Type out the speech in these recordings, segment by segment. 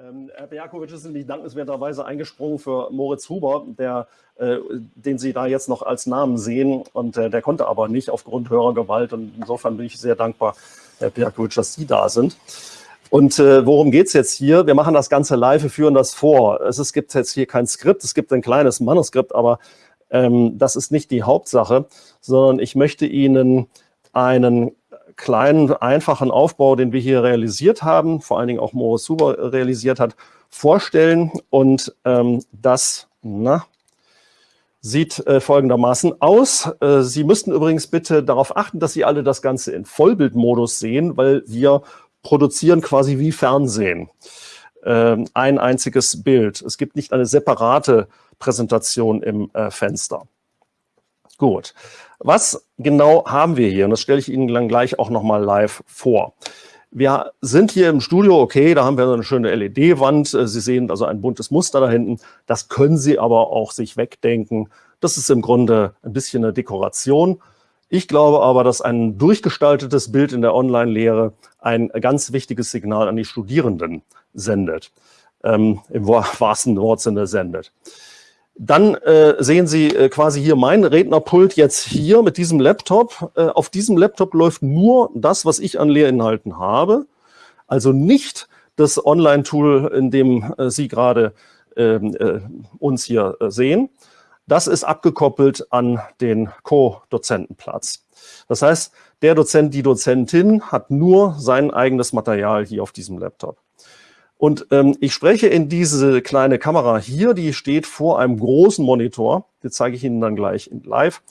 Ähm, Herr Berkowitsch ist nämlich dankenswerterweise eingesprungen für Moritz Huber, der, äh, den Sie da jetzt noch als Namen sehen. Und äh, der konnte aber nicht aufgrund höherer Gewalt. Und insofern bin ich sehr dankbar, Herr Berkowitsch, dass Sie da sind. Und äh, worum geht's jetzt hier? Wir machen das Ganze live, wir führen das vor. Es, es gibt jetzt hier kein Skript, es gibt ein kleines Manuskript, aber ähm, das ist nicht die Hauptsache, sondern ich möchte Ihnen einen kleinen, einfachen Aufbau, den wir hier realisiert haben, vor allen Dingen auch Huber realisiert hat, vorstellen. Und ähm, das na, sieht äh, folgendermaßen aus. Äh, Sie müssten übrigens bitte darauf achten, dass Sie alle das Ganze in Vollbildmodus sehen, weil wir produzieren quasi wie Fernsehen. Ähm, ein einziges Bild. Es gibt nicht eine separate Präsentation im äh, Fenster. Gut. Was genau haben wir hier? Und das stelle ich Ihnen dann gleich auch nochmal live vor. Wir sind hier im Studio, okay, da haben wir eine schöne LED-Wand. Äh, Sie sehen also ein buntes Muster da hinten. Das können Sie aber auch sich wegdenken. Das ist im Grunde ein bisschen eine Dekoration. Ich glaube aber, dass ein durchgestaltetes Bild in der Online-Lehre ein ganz wichtiges Signal an die Studierenden sendet. Ähm, Im wahrsten Wortsinne sendet. Dann äh, sehen Sie äh, quasi hier mein Rednerpult jetzt hier mit diesem Laptop. Äh, auf diesem Laptop läuft nur das, was ich an Lehrinhalten habe. Also nicht das Online-Tool, in dem äh, Sie gerade ähm, äh, uns hier äh, sehen. Das ist abgekoppelt an den Co-Dozentenplatz. Das heißt, der Dozent, die Dozentin hat nur sein eigenes Material hier auf diesem Laptop. Und ähm, ich spreche in diese kleine Kamera hier, die steht vor einem großen Monitor. Die zeige ich Ihnen dann gleich live.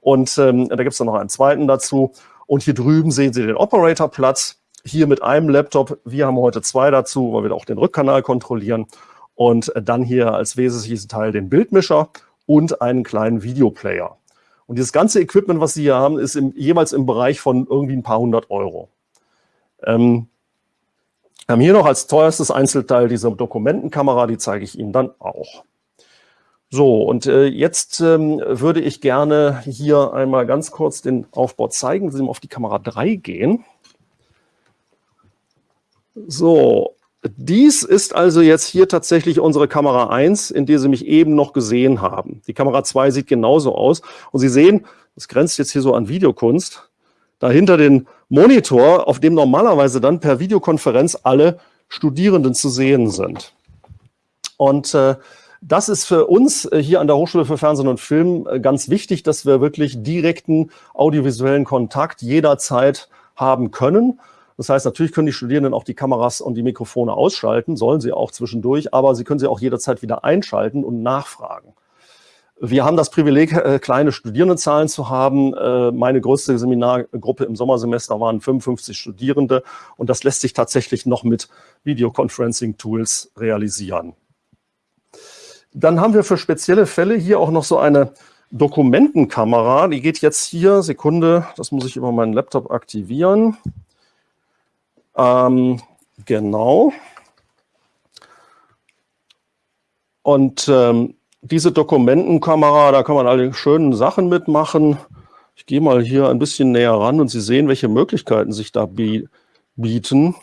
Und ähm, da gibt es dann noch einen zweiten dazu. Und hier drüben sehen Sie den Operatorplatz. Hier mit einem Laptop. Wir haben heute zwei dazu, weil wir auch den Rückkanal kontrollieren. Und dann hier als wesentliches Teil den Bildmischer und einen kleinen Videoplayer. Und dieses ganze Equipment, was Sie hier haben, ist im, jeweils im Bereich von irgendwie ein paar hundert Euro. Ähm, wir haben hier noch als teuerstes Einzelteil diese Dokumentenkamera, die zeige ich Ihnen dann auch. So, und äh, jetzt ähm, würde ich gerne hier einmal ganz kurz den Aufbau zeigen. Sie auf die Kamera 3 gehen. So, dies ist also jetzt hier tatsächlich unsere Kamera 1, in der Sie mich eben noch gesehen haben. Die Kamera 2 sieht genauso aus. Und Sie sehen, das grenzt jetzt hier so an Videokunst, dahinter den Monitor, auf dem normalerweise dann per Videokonferenz alle Studierenden zu sehen sind. Und äh, das ist für uns äh, hier an der Hochschule für Fernsehen und Film äh, ganz wichtig, dass wir wirklich direkten audiovisuellen Kontakt jederzeit haben können. Das heißt, natürlich können die Studierenden auch die Kameras und die Mikrofone ausschalten, sollen sie auch zwischendurch, aber sie können sie auch jederzeit wieder einschalten und nachfragen. Wir haben das Privileg, äh, kleine Studierendenzahlen zu haben. Äh, meine größte Seminargruppe im Sommersemester waren 55 Studierende und das lässt sich tatsächlich noch mit Videoconferencing-Tools realisieren. Dann haben wir für spezielle Fälle hier auch noch so eine Dokumentenkamera. Die geht jetzt hier, Sekunde, das muss ich über meinen Laptop aktivieren. Ähm, genau. Und ähm, diese Dokumentenkamera, da kann man alle schönen Sachen mitmachen. Ich gehe mal hier ein bisschen näher ran und Sie sehen, welche Möglichkeiten sich da bieten.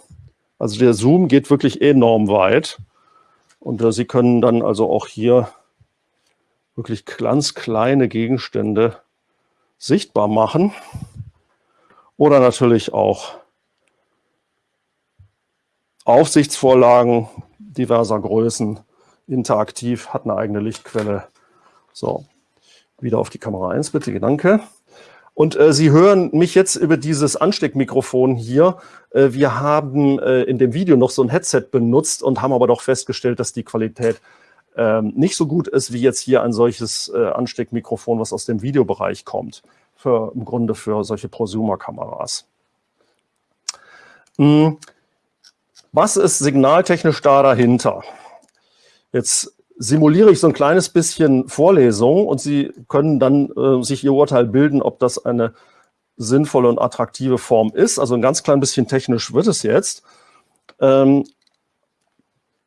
Also der Zoom geht wirklich enorm weit. Und äh, Sie können dann also auch hier wirklich ganz kleine Gegenstände sichtbar machen. Oder natürlich auch Aufsichtsvorlagen diverser Größen interaktiv, hat eine eigene Lichtquelle. So, wieder auf die Kamera 1 bitte, danke. Und äh, Sie hören mich jetzt über dieses Ansteckmikrofon hier. Äh, wir haben äh, in dem Video noch so ein Headset benutzt und haben aber doch festgestellt, dass die Qualität ähm, nicht so gut ist, wie jetzt hier ein solches äh, Ansteckmikrofon, was aus dem Videobereich kommt. Für, Im Grunde für solche Prosumer-Kameras. Hm. Was ist signaltechnisch da dahinter? Jetzt simuliere ich so ein kleines bisschen Vorlesung und Sie können dann äh, sich Ihr Urteil bilden, ob das eine sinnvolle und attraktive Form ist. Also ein ganz klein bisschen technisch wird es jetzt. Ähm,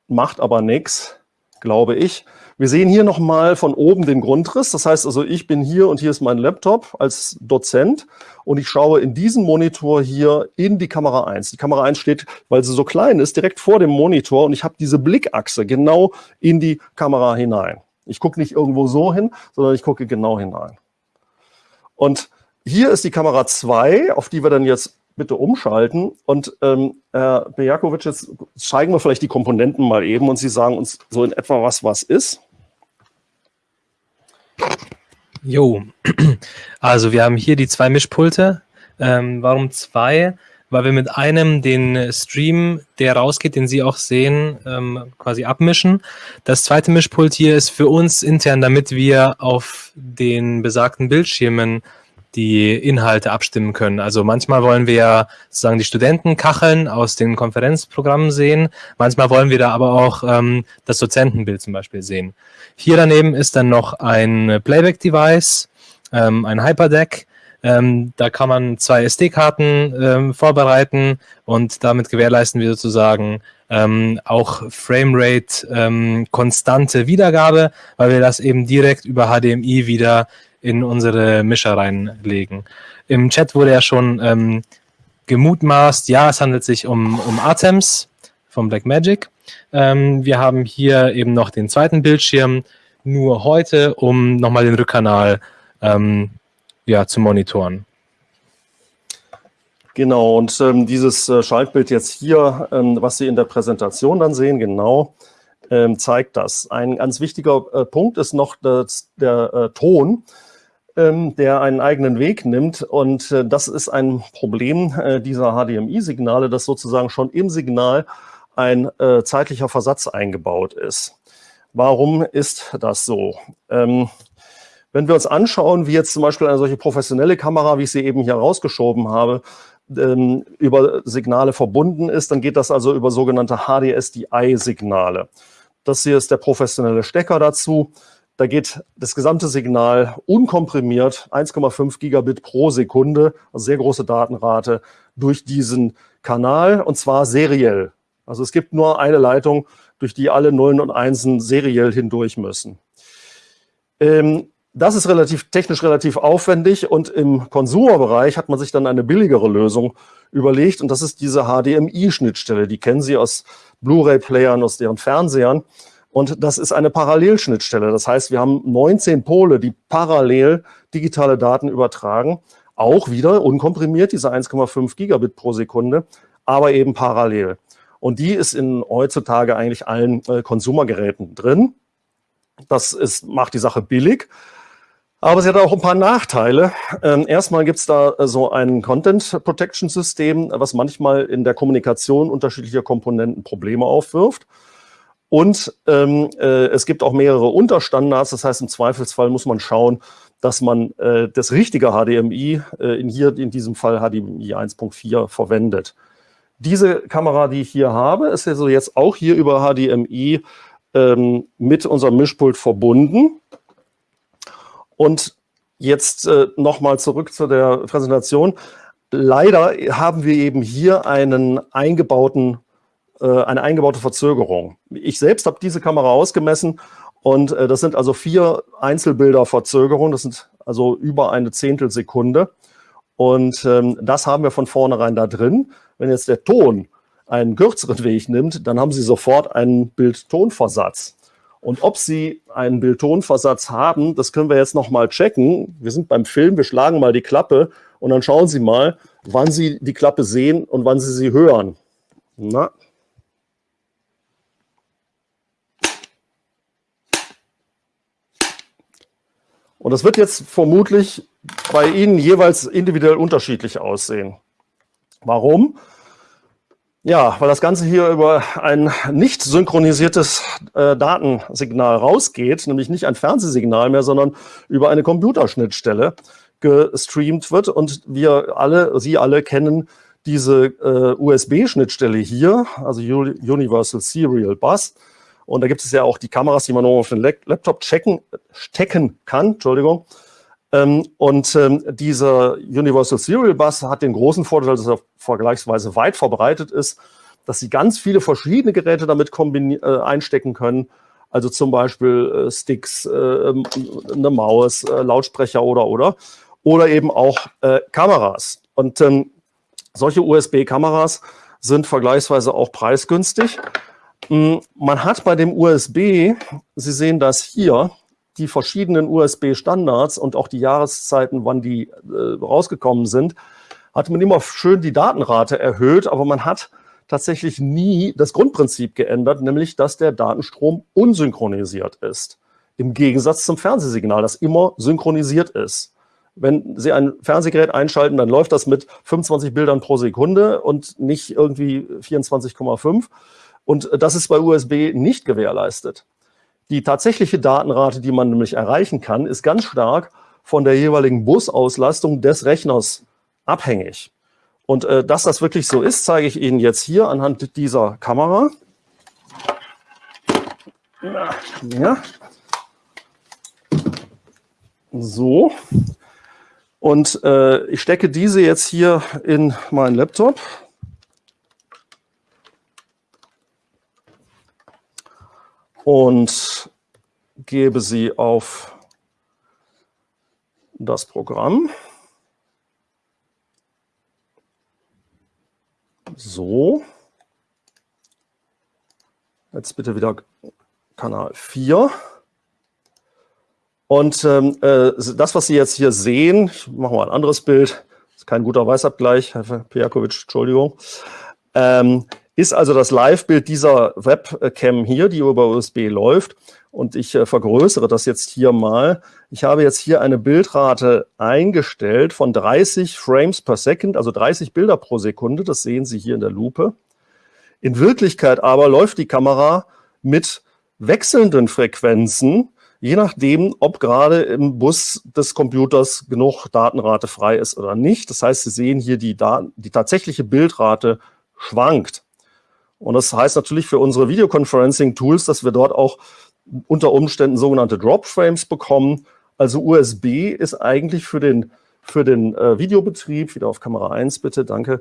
macht aber nichts. glaube ich. Wir sehen hier nochmal von oben den Grundriss. Das heißt also, ich bin hier und hier ist mein Laptop als Dozent und ich schaue in diesen Monitor hier in die Kamera 1. Die Kamera 1 steht, weil sie so klein ist, direkt vor dem Monitor und ich habe diese Blickachse genau in die Kamera hinein. Ich gucke nicht irgendwo so hin, sondern ich gucke genau hinein. Und hier ist die Kamera 2, auf die wir dann jetzt bitte umschalten. Und ähm, Herr Bejakovic, jetzt zeigen wir vielleicht die Komponenten mal eben und Sie sagen uns so in etwa, was was ist. Jo, also wir haben hier die zwei Mischpulte. Ähm, warum zwei? Weil wir mit einem den Stream, der rausgeht, den Sie auch sehen, ähm, quasi abmischen. Das zweite Mischpult hier ist für uns intern, damit wir auf den besagten Bildschirmen die Inhalte abstimmen können. Also manchmal wollen wir ja sozusagen die Studentenkacheln aus den Konferenzprogrammen sehen. Manchmal wollen wir da aber auch ähm, das Dozentenbild zum Beispiel sehen. Hier daneben ist dann noch ein Playback-Device, ähm, ein Hyperdeck. Ähm, da kann man zwei SD-Karten ähm, vorbereiten und damit gewährleisten wir sozusagen ähm, auch Framerate ähm, konstante Wiedergabe, weil wir das eben direkt über HDMI wieder in unsere Mischer reinlegen. Im Chat wurde ja schon ähm, gemutmaßt, ja, es handelt sich um, um Atems von Blackmagic. Ähm, wir haben hier eben noch den zweiten Bildschirm, nur heute, um nochmal den Rückkanal ähm, ja, zu monitoren. Genau, und ähm, dieses äh, Schaltbild jetzt hier, ähm, was Sie in der Präsentation dann sehen, genau, ähm, zeigt das. Ein ganz wichtiger äh, Punkt ist noch das, der äh, Ton ähm, der einen eigenen Weg nimmt. Und äh, das ist ein Problem äh, dieser HDMI-Signale, dass sozusagen schon im Signal ein äh, zeitlicher Versatz eingebaut ist. Warum ist das so? Ähm, wenn wir uns anschauen, wie jetzt zum Beispiel eine solche professionelle Kamera, wie ich sie eben hier rausgeschoben habe, ähm, über Signale verbunden ist, dann geht das also über sogenannte HDSDI-Signale. Das hier ist der professionelle Stecker dazu. Da geht das gesamte Signal unkomprimiert, 1,5 Gigabit pro Sekunde, also sehr große Datenrate, durch diesen Kanal und zwar seriell. Also es gibt nur eine Leitung, durch die alle Nullen und Einsen seriell hindurch müssen. Ähm, das ist relativ technisch relativ aufwendig und im Konsumerbereich hat man sich dann eine billigere Lösung überlegt und das ist diese HDMI-Schnittstelle. Die kennen Sie aus Blu-ray-Playern, aus deren Fernsehern. Und das ist eine Parallelschnittstelle. Das heißt, wir haben 19 Pole, die parallel digitale Daten übertragen. Auch wieder unkomprimiert, diese 1,5 Gigabit pro Sekunde, aber eben parallel. Und die ist in heutzutage eigentlich allen äh, Konsumergeräten drin. Das ist, macht die Sache billig. Aber sie hat auch ein paar Nachteile. Ähm, erstmal gibt es da äh, so ein Content Protection System, was manchmal in der Kommunikation unterschiedlicher Komponenten Probleme aufwirft. Und ähm, äh, es gibt auch mehrere Unterstandards. Das heißt, im Zweifelsfall muss man schauen, dass man äh, das richtige HDMI, äh, in hier in diesem Fall HDMI 1.4, verwendet. Diese Kamera, die ich hier habe, ist also jetzt auch hier über HDMI ähm, mit unserem Mischpult verbunden. Und jetzt äh, nochmal zurück zu der Präsentation. Leider haben wir eben hier einen eingebauten eine eingebaute Verzögerung. Ich selbst habe diese Kamera ausgemessen und äh, das sind also vier Einzelbilder Verzögerung. Das sind also über eine Zehntelsekunde. Und ähm, das haben wir von vornherein da drin. Wenn jetzt der Ton einen kürzeren Weg nimmt, dann haben Sie sofort einen Bild-Ton-Versatz. Und ob Sie einen Bild-Ton-Versatz haben, das können wir jetzt nochmal checken. Wir sind beim Film, wir schlagen mal die Klappe und dann schauen Sie mal, wann Sie die Klappe sehen und wann Sie sie hören. Na, Und das wird jetzt vermutlich bei Ihnen jeweils individuell unterschiedlich aussehen. Warum? Ja, weil das Ganze hier über ein nicht synchronisiertes äh, Datensignal rausgeht, nämlich nicht ein Fernsehsignal mehr, sondern über eine Computerschnittstelle gestreamt wird. Und wir alle, Sie alle kennen diese äh, USB-Schnittstelle hier, also Universal Serial Bus. Und da gibt es ja auch die Kameras, die man nur auf den Laptop checken, stecken kann. Entschuldigung. Ähm, und ähm, dieser Universal Serial Bus hat den großen Vorteil, dass er vergleichsweise weit verbreitet ist, dass Sie ganz viele verschiedene Geräte damit äh, einstecken können. Also zum Beispiel äh, Sticks, äh, eine Maus, Lautsprecher oder oder. Oder eben auch Kameras. Und ähm, solche USB-Kameras sind vergleichsweise auch preisgünstig. Man hat bei dem USB, Sie sehen das hier, die verschiedenen USB-Standards und auch die Jahreszeiten, wann die äh, rausgekommen sind, hat man immer schön die Datenrate erhöht, aber man hat tatsächlich nie das Grundprinzip geändert, nämlich dass der Datenstrom unsynchronisiert ist. Im Gegensatz zum Fernsehsignal, das immer synchronisiert ist. Wenn Sie ein Fernsehgerät einschalten, dann läuft das mit 25 Bildern pro Sekunde und nicht irgendwie 24,5. Und das ist bei USB nicht gewährleistet. Die tatsächliche Datenrate, die man nämlich erreichen kann, ist ganz stark von der jeweiligen Busauslastung des Rechners abhängig. Und äh, dass das wirklich so ist, zeige ich Ihnen jetzt hier anhand dieser Kamera. Ja. So. Und äh, ich stecke diese jetzt hier in meinen Laptop. Und gebe sie auf das Programm. So. Jetzt bitte wieder Kanal 4. Und ähm, äh, das, was Sie jetzt hier sehen, ich mache mal ein anderes Bild, ist kein guter Weißabgleich, Herr Pijakovic, Entschuldigung, ähm, ist also das Live-Bild dieser Webcam hier, die über USB läuft. Und ich äh, vergrößere das jetzt hier mal. Ich habe jetzt hier eine Bildrate eingestellt von 30 Frames per Second, also 30 Bilder pro Sekunde. Das sehen Sie hier in der Lupe. In Wirklichkeit aber läuft die Kamera mit wechselnden Frequenzen, je nachdem, ob gerade im Bus des Computers genug Datenrate frei ist oder nicht. Das heißt, Sie sehen hier, die, Daten, die tatsächliche Bildrate schwankt. Und das heißt natürlich für unsere Videoconferencing-Tools, dass wir dort auch unter Umständen sogenannte Drop-Frames bekommen. Also USB ist eigentlich für den, für den äh, Videobetrieb, wieder auf Kamera 1 bitte, danke,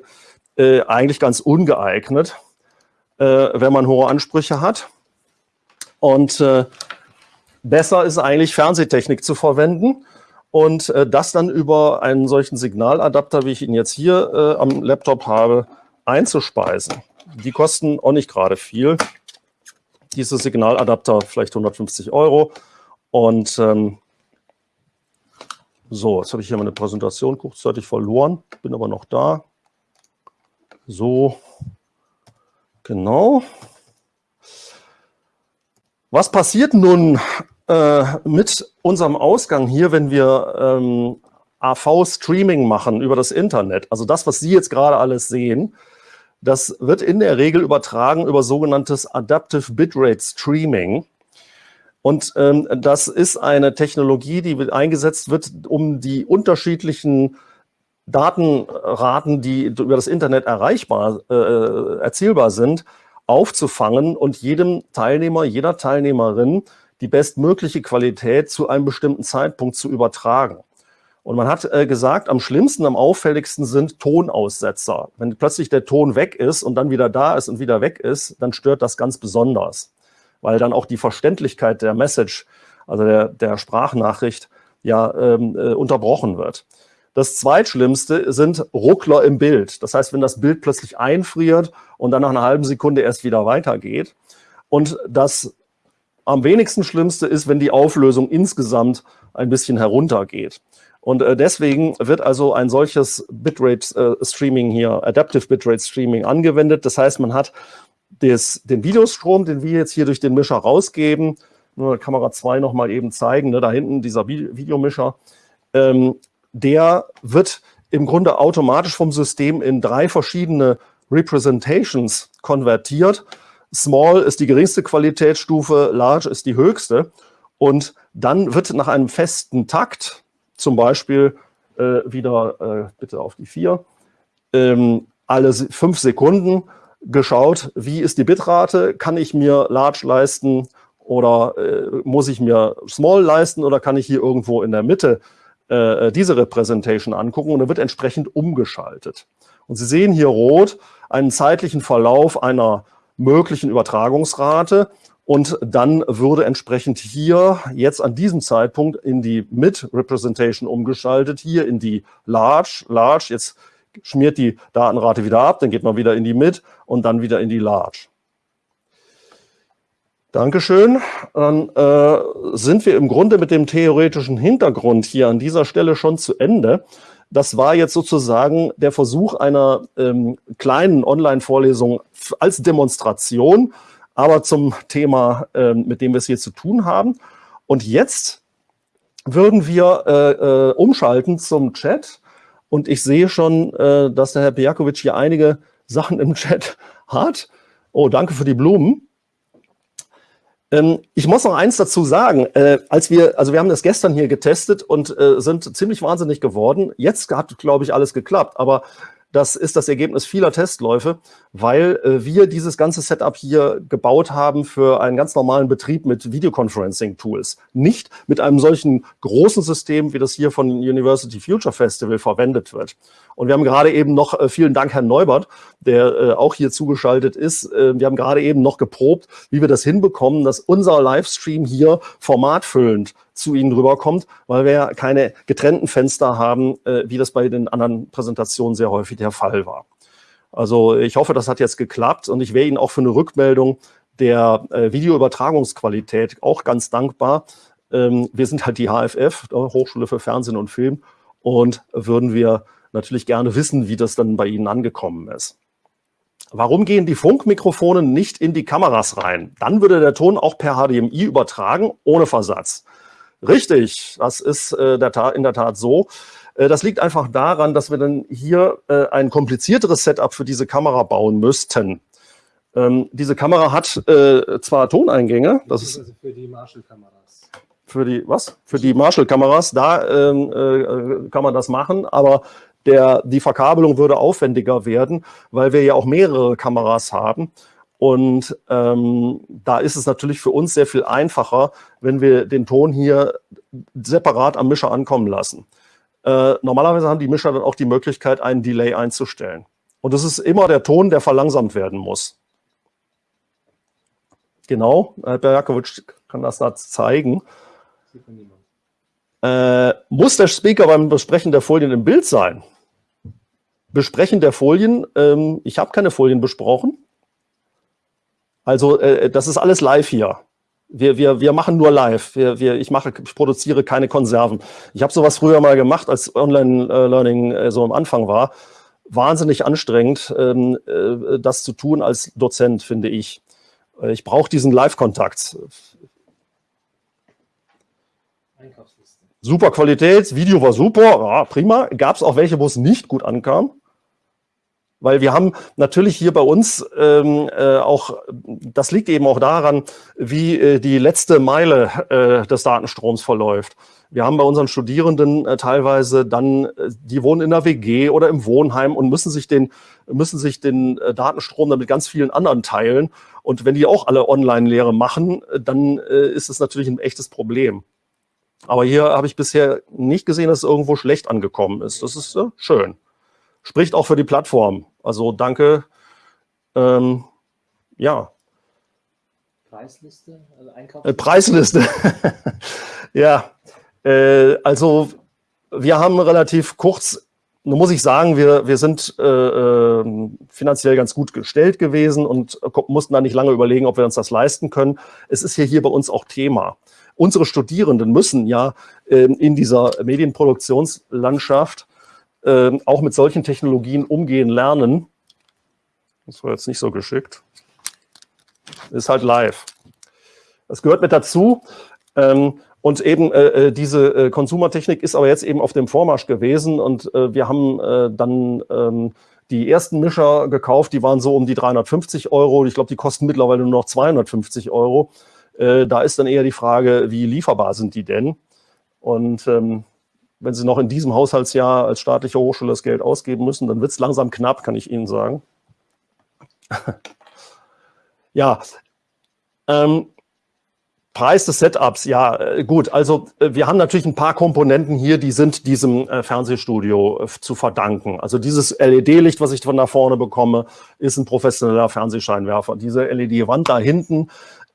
äh, eigentlich ganz ungeeignet, äh, wenn man hohe Ansprüche hat. Und äh, besser ist eigentlich Fernsehtechnik zu verwenden und äh, das dann über einen solchen Signaladapter, wie ich ihn jetzt hier äh, am Laptop habe, einzuspeisen. Die kosten auch nicht gerade viel. Diese Signaladapter vielleicht 150 Euro. Und ähm, so, jetzt habe ich hier meine Präsentation kurzzeitig verloren, bin aber noch da. So, genau. Was passiert nun äh, mit unserem Ausgang hier, wenn wir ähm, AV-Streaming machen über das Internet? Also das, was Sie jetzt gerade alles sehen, das wird in der Regel übertragen über sogenanntes Adaptive Bitrate Streaming. Und ähm, das ist eine Technologie, die eingesetzt wird, um die unterschiedlichen Datenraten, die über das Internet erreichbar, äh, erzielbar sind, aufzufangen und jedem Teilnehmer, jeder Teilnehmerin die bestmögliche Qualität zu einem bestimmten Zeitpunkt zu übertragen. Und man hat äh, gesagt, am schlimmsten, am auffälligsten sind Tonaussetzer. Wenn plötzlich der Ton weg ist und dann wieder da ist und wieder weg ist, dann stört das ganz besonders, weil dann auch die Verständlichkeit der Message, also der, der Sprachnachricht, ja ähm, äh, unterbrochen wird. Das zweitschlimmste sind Ruckler im Bild. Das heißt, wenn das Bild plötzlich einfriert und dann nach einer halben Sekunde erst wieder weitergeht. Und das am wenigsten Schlimmste ist, wenn die Auflösung insgesamt ein bisschen heruntergeht. Und äh, deswegen wird also ein solches Bitrate-Streaming äh, hier, Adaptive Bitrate-Streaming angewendet. Das heißt, man hat des, den Videostrom, den wir jetzt hier durch den Mischer rausgeben, Kamera 2 nochmal eben zeigen, ne, da hinten dieser Videomischer, ähm, der wird im Grunde automatisch vom System in drei verschiedene Representations konvertiert. Small ist die geringste Qualitätsstufe, Large ist die höchste. Und dann wird nach einem festen Takt, zum Beispiel äh, wieder, äh, bitte auf die vier, ähm, alle fünf Sekunden geschaut, wie ist die Bitrate, kann ich mir Large leisten oder äh, muss ich mir Small leisten oder kann ich hier irgendwo in der Mitte äh, diese Representation angucken? Und dann wird entsprechend umgeschaltet. Und Sie sehen hier rot einen zeitlichen Verlauf einer möglichen Übertragungsrate Und dann würde entsprechend hier jetzt an diesem Zeitpunkt in die Mid-Representation umgeschaltet, hier in die Large, Large, jetzt schmiert die Datenrate wieder ab, dann geht man wieder in die Mid und dann wieder in die Large. Dankeschön. Dann äh, sind wir im Grunde mit dem theoretischen Hintergrund hier an dieser Stelle schon zu Ende. Das war jetzt sozusagen der Versuch einer ähm, kleinen Online-Vorlesung als Demonstration, aber zum Thema, ähm, mit dem wir es hier zu tun haben. Und jetzt würden wir äh, äh, umschalten zum Chat. Und ich sehe schon, äh, dass der Herr Pijakovic hier einige Sachen im Chat hat. Oh, danke für die Blumen. Ähm, ich muss noch eins dazu sagen. Äh, als wir, also wir haben das gestern hier getestet und äh, sind ziemlich wahnsinnig geworden. Jetzt hat, glaube ich, alles geklappt. Aber das ist das Ergebnis vieler Testläufe, weil äh, wir dieses ganze Setup hier gebaut haben für einen ganz normalen Betrieb mit Videoconferencing-Tools. Nicht mit einem solchen großen System, wie das hier von University Future Festival verwendet wird. Und wir haben gerade eben noch, äh, vielen Dank Herrn Neubert, der äh, auch hier zugeschaltet ist, äh, wir haben gerade eben noch geprobt, wie wir das hinbekommen, dass unser Livestream hier formatfüllend zu Ihnen rüberkommt, weil wir ja keine getrennten Fenster haben, äh, wie das bei den anderen Präsentationen sehr häufig der Fall war. Also ich hoffe, das hat jetzt geklappt und ich wäre Ihnen auch für eine Rückmeldung der äh, Videoübertragungsqualität auch ganz dankbar. Ähm, wir sind halt die HFF, Hochschule für Fernsehen und Film, und würden wir natürlich gerne wissen, wie das dann bei Ihnen angekommen ist. Warum gehen die Funkmikrofone nicht in die Kameras rein? Dann würde der Ton auch per HDMI übertragen, ohne Versatz. Richtig, das ist äh, der in der Tat so. Äh, das liegt einfach daran, dass wir dann hier äh, ein komplizierteres Setup für diese Kamera bauen müssten. Ähm, diese Kamera hat zwar Toneingänge, das ist also für die Marshall-Kameras. Für die was? Für die Marshall-Kameras, da ähm, äh, kann man das machen, aber der, die Verkabelung würde aufwendiger werden, weil wir ja auch mehrere Kameras haben. Und ähm, da ist es natürlich für uns sehr viel einfacher, wenn wir den Ton hier separat am Mischer ankommen lassen. Äh, normalerweise haben die Mischer dann auch die Möglichkeit, einen Delay einzustellen. Und es ist immer der Ton, der verlangsamt werden muss. Genau, Herr Berjakowitsch kann das da zeigen. Äh, muss der Speaker beim Besprechen der Folien im Bild sein? Besprechen der Folien, ähm, ich habe keine Folien besprochen. Also äh, das ist alles live hier. Wir, wir, wir machen nur live. Wir, wir, ich, mache, ich produziere keine Konserven. Ich habe sowas früher mal gemacht, als Online-Learning äh, so am Anfang war. Wahnsinnig anstrengend, ähm, äh, das zu tun als Dozent, finde ich. Äh, ich brauche diesen Live-Kontakt. Super Qualität, Video war super, ja, prima. Gab es auch welche, wo es nicht gut ankam? Weil wir haben natürlich hier bei uns ähm, äh, auch, das liegt eben auch daran, wie äh, die letzte Meile äh, des Datenstroms verläuft. Wir haben bei unseren Studierenden äh, teilweise dann, äh, die wohnen in der WG oder im Wohnheim und müssen sich den, müssen sich den äh, Datenstrom dann mit ganz vielen anderen teilen. Und wenn die auch alle Online-Lehre machen, äh, dann äh, ist es natürlich ein echtes Problem. Aber hier habe ich bisher nicht gesehen, dass es irgendwo schlecht angekommen ist. Das ist äh, schön. Spricht auch für die Plattform. Also danke. Ähm, ja. Preisliste? Also? Äh, Preisliste. ja. Äh, also wir haben relativ kurz, nun muss ich sagen, wir, wir sind äh, ähm, finanziell ganz gut gestellt gewesen und mussten da nicht lange überlegen, ob wir uns das leisten können. Es ist hier, hier bei uns auch Thema. Unsere Studierenden müssen ja äh, in dieser Medienproduktionslandschaft äh, auch mit solchen Technologien umgehen lernen. Das war jetzt nicht so geschickt. Ist halt live. Das gehört mit dazu. Ähm, und eben äh, äh, diese äh, Konsumertechnik ist aber jetzt eben auf dem Vormarsch gewesen und wir haben dann ähm, die ersten Mischer gekauft, die waren so um die 350 Euro. Ich glaube, die kosten mittlerweile nur noch 250 Euro. Da ist dann eher die Frage, wie lieferbar sind die denn? Und ähm, wenn Sie noch in diesem Haushaltsjahr als staatliche Hochschule das Geld ausgeben müssen, dann wird es langsam knapp, kann ich Ihnen sagen. ja, ähm, Preis des Setups, ja, äh, gut. Also äh, wir haben natürlich ein paar Komponenten hier, die sind diesem äh, Fernsehstudio zu verdanken. Also dieses LED-Licht, was ich von da vorne bekomme, ist ein professioneller Fernsehscheinwerfer. Diese LED-Wand da hinten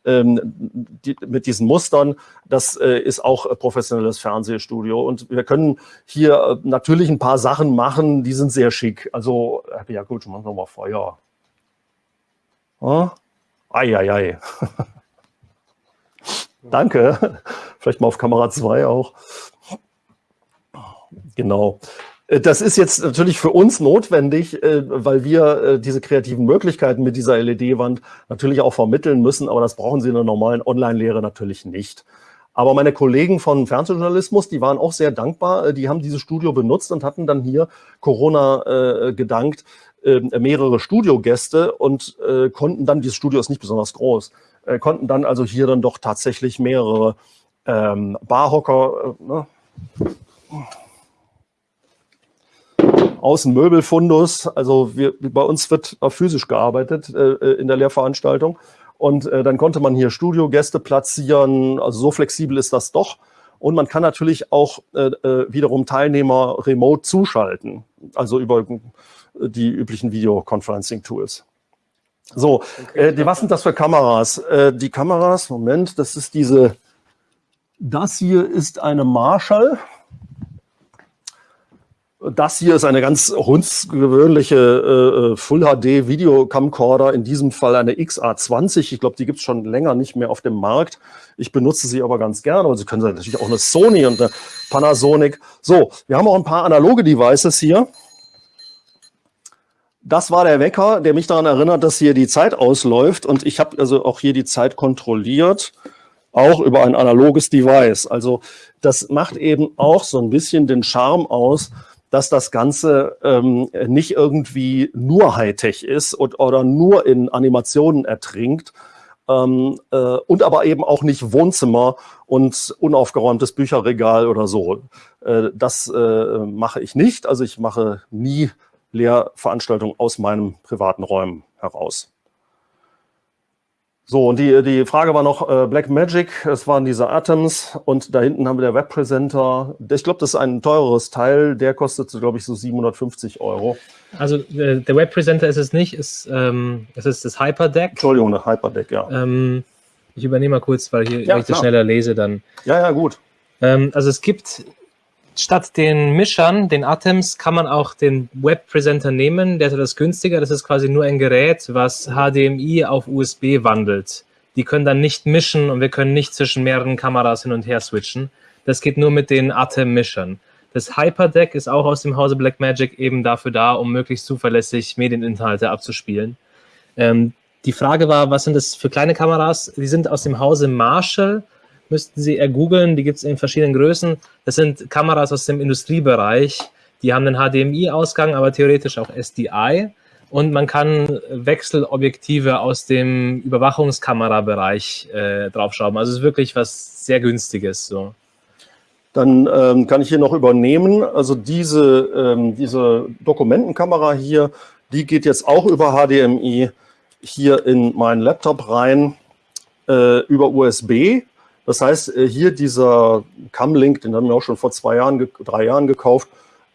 die, mit diesen Mustern, das äh, ist auch professionelles Fernsehstudio. Und wir können hier äh, natürlich ein paar Sachen machen, die sind sehr schick. Also, ja gut, machen wir mal Feuer. Oh? Eieiei. Danke. Vielleicht mal auf Kamera 2 auch. Genau. Äh, das ist jetzt natürlich für uns notwendig, äh, weil wir äh, diese kreativen Möglichkeiten mit dieser LED-Wand natürlich auch vermitteln müssen, aber das brauchen Sie in der normalen Online-Lehre natürlich nicht. Aber meine Kollegen von Fernsehjournalismus, die waren auch sehr dankbar. Die haben dieses Studio benutzt und hatten dann hier Corona gedankt mehrere Studiogäste und konnten dann, dieses Studio ist nicht besonders groß, konnten dann also hier dann doch tatsächlich mehrere ähm, Barhocker, ne? Außenmöbelfundus. Also wir, bei uns wird auch physisch gearbeitet äh, äh, in der Lehrveranstaltung. Und äh, dann konnte man hier Studiogäste platzieren. Also so flexibel ist das doch. Und man kann natürlich auch äh, äh wiederum Teilnehmer remote zuschalten, also über äh, die üblichen Videoconferencing-Tools. So, äh, die, was sind das für Kameras? Äh, die Kameras, Moment, das ist diese, das hier ist eine Marshall. Das hier ist eine ganz hundsgewöhnliche äh, äh Full HD Video Camcorder, in diesem Fall eine XA20. Ich glaube, die gibt es schon länger nicht mehr auf dem Markt. Ich benutze sie aber ganz gerne. Aber Sie können natürlich auch eine Sony und eine Panasonic. So, wir haben auch ein paar analoge Devices hier. Das war der Wecker, der mich daran erinnert, dass hier die Zeit ausläuft. Und ich habe also auch hier die Zeit kontrolliert, auch über ein analoges Device. Also das macht eben auch so ein bisschen den Charme aus, dass das Ganze ähm, nicht irgendwie nur Hightech ist und, oder nur in Animationen ertrinkt ähm, äh, und aber eben auch nicht Wohnzimmer und unaufgeräumtes Bücherregal oder so. Äh, das äh, mache ich nicht. Also ich mache nie Lehrveranstaltungen aus meinen privaten Räumen heraus. So, und die, die Frage war noch äh, Black Magic, es waren diese Atoms und da hinten haben wir der Webpresenter. Ich glaube, das ist ein teureres Teil, der kostet, glaube ich, so 750 Euro. Also äh, der Webpresenter ist es nicht, ist, ähm, es ist das Hyperdeck. Entschuldigung, das Hyperdeck, ja. Ähm, ich übernehme mal kurz, weil, hier, ja, weil ich das schneller lese dann. Ja, ja, gut. Ähm, also es gibt statt den Mischern, den Atoms, kann man auch den Webpresenter nehmen. Der ist etwas günstiger. Das ist quasi nur ein Gerät, was HDMI auf USB wandelt. Die können dann nicht mischen und wir können nicht zwischen mehreren Kameras hin und her switchen. Das geht nur mit den Atem-Mischern. Das Hyperdeck ist auch aus dem Hause Blackmagic eben dafür da, um möglichst zuverlässig Medieninhalte abzuspielen. Ähm, die Frage war, was sind das für kleine Kameras? Die sind aus dem Hause Marshall müssten Sie ergoogeln, die gibt es in verschiedenen Größen. Das sind Kameras aus dem Industriebereich, die haben einen HDMI-Ausgang, aber theoretisch auch SDI. Und man kann Wechselobjektive aus dem Überwachungskamerabereich äh, draufschrauben. Also es ist wirklich was sehr Günstiges. So. Dann ähm, kann ich hier noch übernehmen. Also diese, ähm, diese Dokumentenkamera hier, die geht jetzt auch über HDMI hier in meinen Laptop rein, äh, über USB. Das heißt, äh, hier dieser Cam-Link, den haben wir auch schon vor zwei Jahren, drei Jahren gekauft,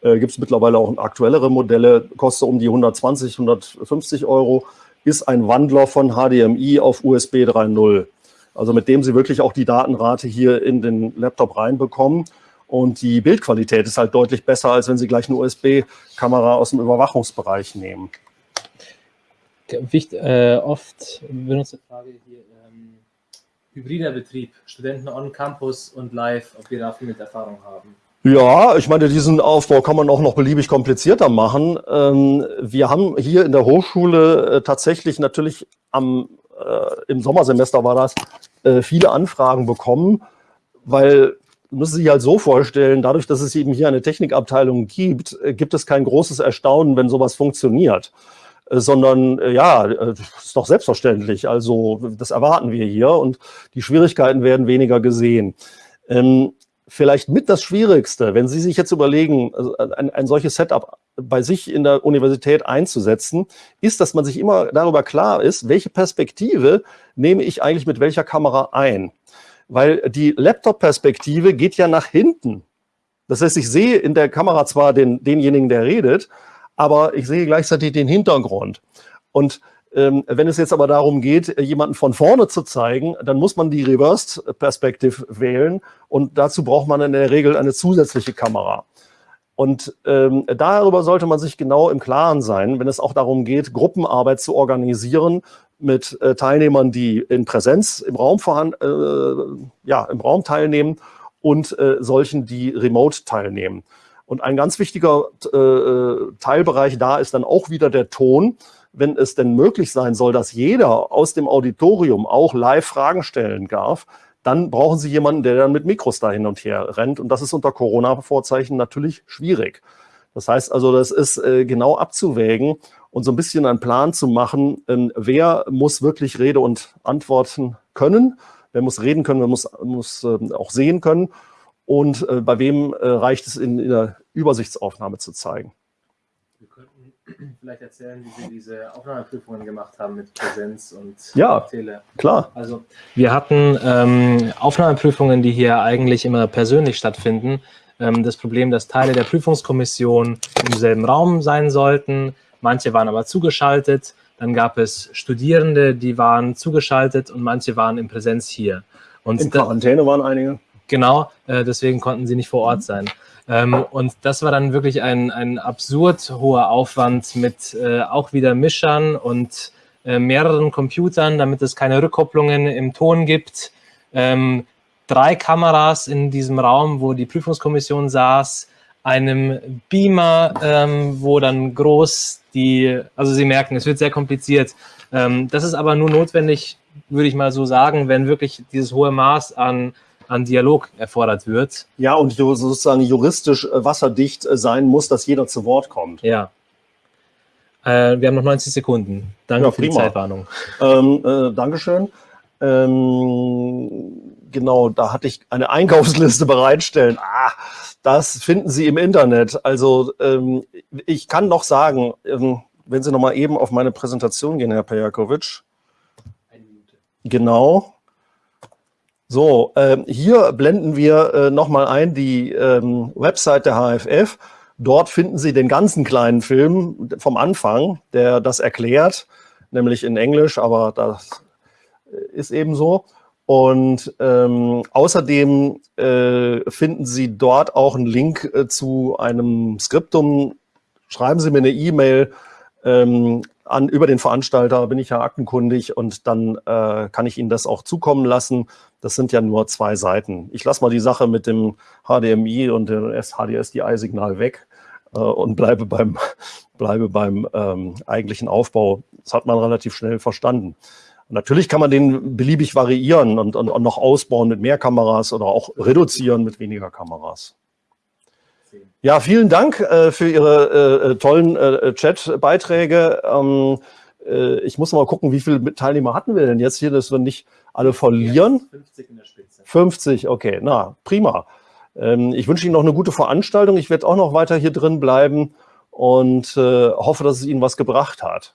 äh, gibt es mittlerweile auch aktuellere Modelle, kostet um die 120, 150 Euro, ist ein Wandler von HDMI auf USB 3.0. Also mit dem Sie wirklich auch die Datenrate hier in den Laptop reinbekommen. Und die Bildqualität ist halt deutlich besser, als wenn Sie gleich eine USB-Kamera aus dem Überwachungsbereich nehmen. Wicht, äh, oft benutzte Frage hier hybrider Betrieb, Studenten on Campus und live, ob wir dafür mit Erfahrung haben? Ja, ich meine, diesen Aufbau kann man auch noch beliebig komplizierter machen. Ähm, wir haben hier in der Hochschule äh, tatsächlich natürlich am, äh, im Sommersemester war das, äh, viele Anfragen bekommen, weil müssen Sie sich halt so vorstellen, dadurch, dass es eben hier eine Technikabteilung gibt, gibt es kein großes Erstaunen, wenn sowas funktioniert. Äh, sondern äh, ja, äh, ist doch selbstverständlich. Also das erwarten wir hier und die Schwierigkeiten werden weniger gesehen. Ähm, vielleicht mit das Schwierigste, wenn Sie sich jetzt überlegen, also ein, ein solches Setup bei sich in der Universität einzusetzen, ist, dass man sich immer darüber klar ist, welche Perspektive nehme ich eigentlich mit welcher Kamera ein. Weil die Laptop-Perspektive geht ja nach hinten. Das heißt, ich sehe in der Kamera zwar den, denjenigen, der redet, aber ich sehe gleichzeitig den Hintergrund. Und Ähm, wenn es jetzt aber darum geht, jemanden von vorne zu zeigen, dann muss man die Reversed Perspective wählen und dazu braucht man in der Regel eine zusätzliche Kamera. Und ähm, darüber sollte man sich genau im Klaren sein, wenn es auch darum geht, Gruppenarbeit zu organisieren mit äh, Teilnehmern, die in Präsenz im Raum, vorhanden, äh, ja, im Raum teilnehmen und äh, solchen, die remote teilnehmen. Und ein ganz wichtiger äh, äh, Teilbereich da ist dann auch wieder der Ton. Wenn es denn möglich sein soll, dass jeder aus dem Auditorium auch live Fragen stellen darf, dann brauchen Sie jemanden, der dann mit Mikros da hin und her rennt. Und das ist unter Corona-Vorzeichen natürlich schwierig. Das heißt also, das ist äh, genau abzuwägen und so ein bisschen einen Plan zu machen, ähm, wer muss wirklich Rede und Antworten können, wer muss reden können, wer muss, muss äh, auch sehen können und äh, bei wem äh, reicht es in, in der Übersichtsaufnahme zu zeigen. Wir könnten vielleicht erzählen, wie Sie diese Aufnahmeprüfungen gemacht haben mit Präsenz und ja, Tele. klar. Also wir hatten ähm, Aufnahmeprüfungen, die hier eigentlich immer persönlich stattfinden. Ähm, das Problem, dass Teile der Prüfungskommission im selben Raum sein sollten, manche waren aber zugeschaltet. Dann gab es Studierende, die waren zugeschaltet und manche waren in Präsenz hier. Und in Quarantäne waren einige. Genau, äh, deswegen konnten sie nicht vor Ort sein. Ähm, und das war dann wirklich ein, ein absurd hoher Aufwand mit äh, auch wieder Mischern und äh, mehreren Computern, damit es keine Rückkopplungen im Ton gibt. Ähm, drei Kameras in diesem Raum, wo die Prüfungskommission saß, einem Beamer, ähm, wo dann groß die, also Sie merken, es wird sehr kompliziert. Ähm, das ist aber nur notwendig, würde ich mal so sagen, wenn wirklich dieses hohe Maß an, an Dialog erfordert wird. Ja, und sozusagen juristisch äh, wasserdicht äh, sein muss, dass jeder zu Wort kommt. Ja. Äh, wir haben noch 90 Sekunden. Danke ja, für die Zeitwarnung. Ähm, äh, Dankeschön. Ähm, genau, da hatte ich eine Einkaufsliste bereitstellen. Ah, das finden Sie im Internet. Also ähm, ich kann noch sagen, ähm, wenn Sie noch mal eben auf meine Präsentation gehen, Herr Pejakovic. Eine Minute. Genau. So, ähm, hier blenden wir äh, noch mal ein die ähm, Website der HFF. Dort finden Sie den ganzen kleinen Film vom Anfang, der das erklärt, nämlich in Englisch, aber das ist eben so. Und ähm, außerdem äh, finden Sie dort auch einen Link äh, zu einem Skriptum. Schreiben Sie mir eine E-Mail ähm, an über den Veranstalter, bin ich ja aktenkundig und dann äh, kann ich Ihnen das auch zukommen lassen. Das sind ja nur zwei Seiten. Ich lasse mal die Sache mit dem HDMI und dem HDSDI-Signal weg äh, und bleibe beim, bleibe beim ähm, eigentlichen Aufbau. Das hat man relativ schnell verstanden. Natürlich kann man den beliebig variieren und, und, und noch ausbauen mit mehr Kameras oder auch reduzieren mit weniger Kameras. Ja, vielen Dank äh, für Ihre äh, äh tollen äh, Chat-Beiträge. Ähm, äh, ich muss mal gucken, wie viele Teilnehmer hatten wir denn jetzt hier, dass wir nicht alle verlieren. 50 in der Spitze. 50, okay, na, prima. Ähm, ich wünsche Ihnen noch eine gute Veranstaltung. Ich werde auch noch weiter hier drin bleiben und äh, hoffe, dass es Ihnen was gebracht hat.